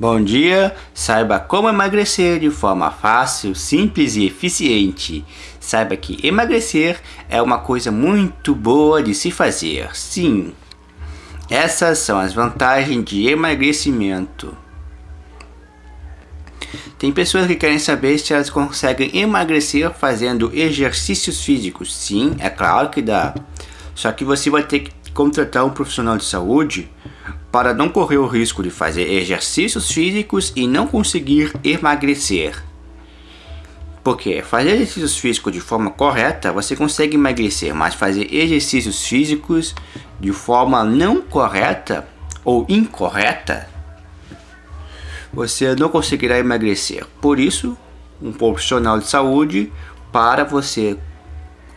Bom dia! Saiba como emagrecer de forma fácil, simples e eficiente. Saiba que emagrecer é uma coisa muito boa de se fazer. Sim, essas são as vantagens de emagrecimento. Tem pessoas que querem saber se elas conseguem emagrecer fazendo exercícios físicos. Sim, é claro que dá. Só que você vai ter que contratar um profissional de saúde para não correr o risco de fazer exercícios físicos e não conseguir emagrecer. Porque fazer exercícios físicos de forma correta, você consegue emagrecer, mas fazer exercícios físicos de forma não correta ou incorreta, você não conseguirá emagrecer. Por isso, um profissional de saúde para você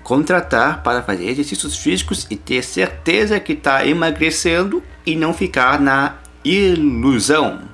contratar para fazer exercícios físicos e ter certeza que está emagrecendo e não ficar na ilusão.